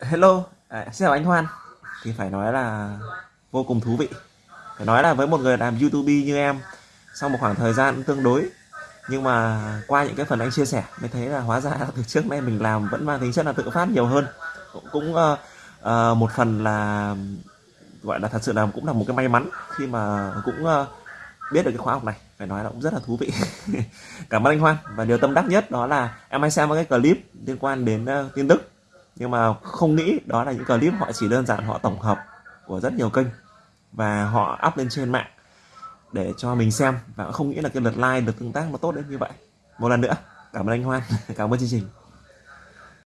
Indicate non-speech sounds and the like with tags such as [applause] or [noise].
Hello, à, xin chào anh Hoan. Thì phải nói là vô cùng thú vị. Phải nói là với một người làm YouTube như em, sau một khoảng thời gian tương đối, nhưng mà qua những cái phần anh chia sẻ mới thấy là hóa ra [laughs] từ trước nay mình làm vẫn mang tính chất là tự phát nhiều hơn. Cũng, cũng uh, uh, một phần là gọi là thật sự là cũng là một cái may mắn khi mà cũng uh, biết được cái khóa học này phải nói là cũng rất là thú vị [laughs] cảm ơn anh Hoan và điều tâm đắc nhất đó là em hay xem cái clip liên quan đến uh, tin tức nhưng mà không nghĩ đó là những clip họ chỉ đơn giản họ tổng hợp của rất nhiều kênh và họ up lên trên mạng để cho mình xem và không nghĩ là cái lượt like được tương tác nó tốt đến như vậy. Một lần nữa, cảm ơn anh Hoan, [laughs] cảm ơn chương trình.